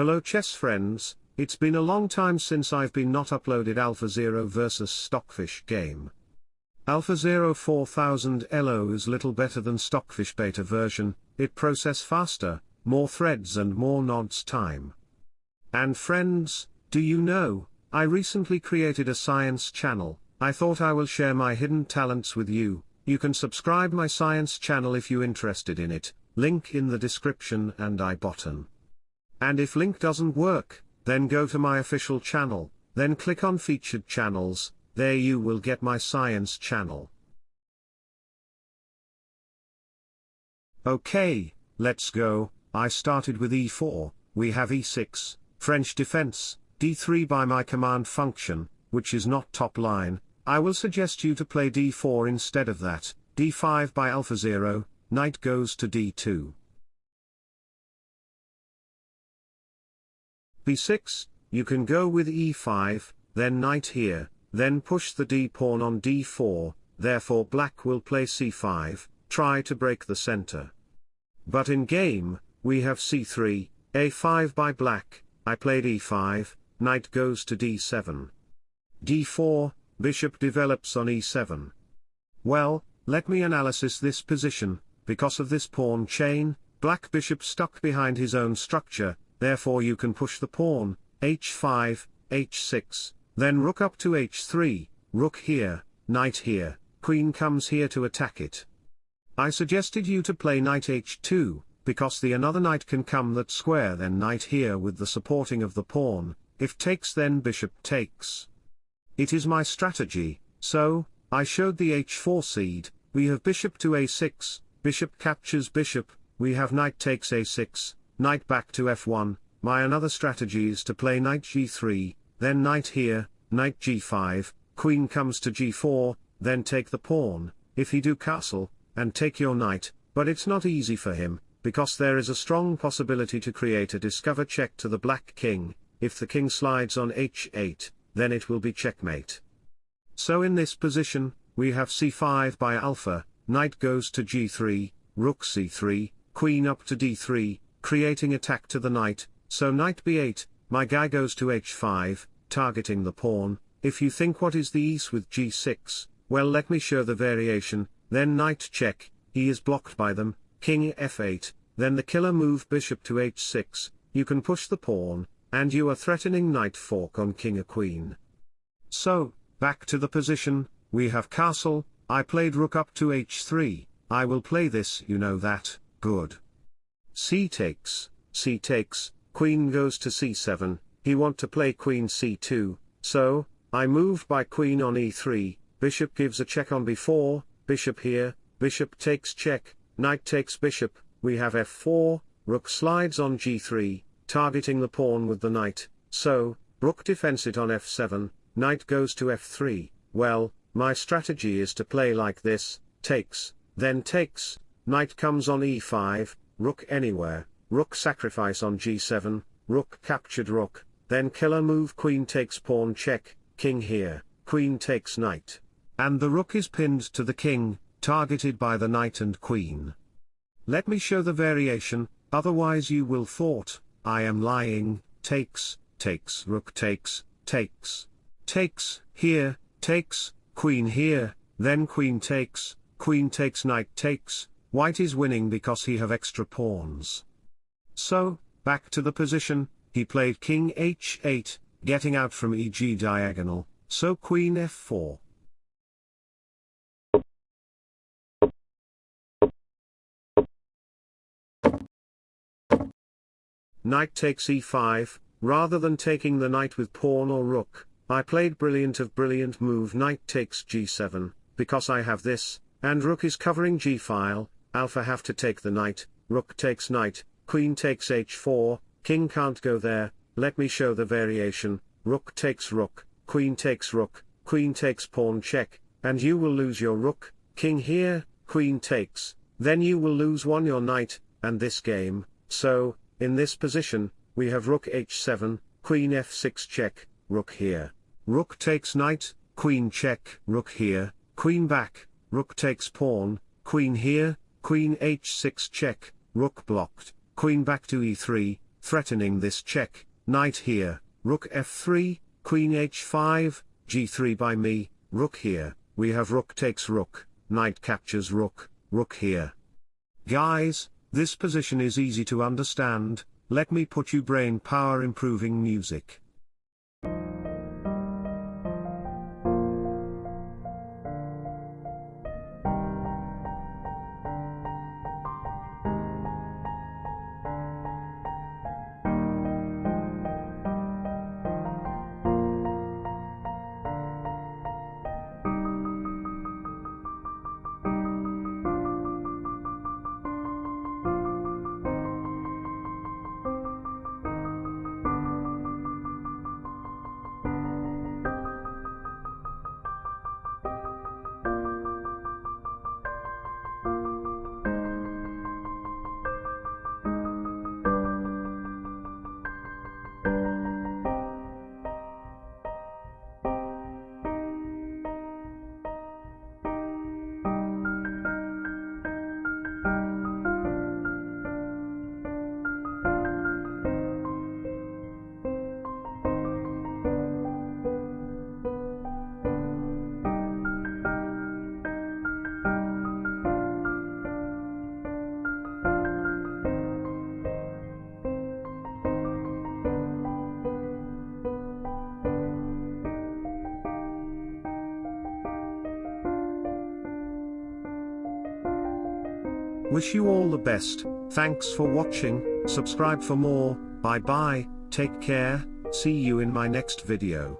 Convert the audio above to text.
Hello chess friends, it's been a long time since I've been not uploaded AlphaZero vs Stockfish game. AlphaZero 4000 Elo is little better than Stockfish beta version, it process faster, more threads and more nodes time. And friends, do you know, I recently created a science channel, I thought I will share my hidden talents with you, you can subscribe my science channel if you interested in it, link in the description and I button. And if link doesn't work, then go to my official channel, then click on featured channels, there you will get my science channel. Okay, let's go, I started with e4, we have e6, French defense, d3 by my command function, which is not top line, I will suggest you to play d4 instead of that, d5 by AlphaZero, knight goes to d2. B6, you can go with e5, then knight here, then push the d-pawn on d4, therefore black will play c5, try to break the center. But in game, we have c3, a5 by black, I played e5, knight goes to d7. d4, bishop develops on e7. Well, let me analysis this position, because of this pawn chain, black bishop stuck behind his own structure, therefore you can push the pawn, h5, h6, then rook up to h3, rook here, knight here, queen comes here to attack it. I suggested you to play knight h2, because the another knight can come that square then knight here with the supporting of the pawn, if takes then bishop takes. It is my strategy, so, I showed the h4 seed, we have bishop to a6, bishop captures bishop, we have knight takes a6, knight back to f1, my another strategy is to play knight g3, then knight here, knight g5, queen comes to g4, then take the pawn, if he do castle, and take your knight, but it's not easy for him, because there is a strong possibility to create a discover check to the black king, if the king slides on h8, then it will be checkmate. So in this position, we have c5 by alpha, knight goes to g3, rook c3, queen up to d3, creating attack to the knight, so knight b8, my guy goes to h5, targeting the pawn, if you think what is the ease with g6, well let me show the variation, then knight check, he is blocked by them, king f8, then the killer move bishop to h6, you can push the pawn, and you are threatening knight fork on king or queen. So, back to the position, we have castle, I played rook up to h3, I will play this you know that, good c takes, c takes, queen goes to c7, he want to play queen c2, so, I move by queen on e3, bishop gives a check on b4, bishop here, bishop takes check, knight takes bishop, we have f4, rook slides on g3, targeting the pawn with the knight, so, rook defends it on f7, knight goes to f3, well, my strategy is to play like this, takes, then takes, knight comes on e5, rook anywhere, rook sacrifice on g7, rook captured rook, then killer move queen takes pawn check, king here, queen takes knight. And the rook is pinned to the king, targeted by the knight and queen. Let me show the variation, otherwise you will thought, I am lying, takes, takes rook takes, takes, takes, here, takes, queen here, then queen takes, queen takes knight takes, White is winning because he have extra pawns. So, back to the position, he played king h8, getting out from eg diagonal, so queen f4. Knight takes e5, rather than taking the knight with pawn or rook, I played brilliant of brilliant move knight takes g7, because I have this, and rook is covering g-file, alpha have to take the knight, rook takes knight, queen takes h4, king can't go there, let me show the variation, rook takes rook, queen takes rook, queen takes pawn check, and you will lose your rook, king here, queen takes, then you will lose one your knight, and this game, so, in this position, we have rook h7, queen f6 check, rook here, rook takes knight, queen check, rook here, queen back, rook takes pawn, queen here, queen h6 check, rook blocked, queen back to e3, threatening this check, knight here, rook f3, queen h5, g3 by me, rook here, we have rook takes rook, knight captures rook, rook here. Guys, this position is easy to understand, let me put you brain power improving music. Wish you all the best, thanks for watching, subscribe for more, bye bye, take care, see you in my next video.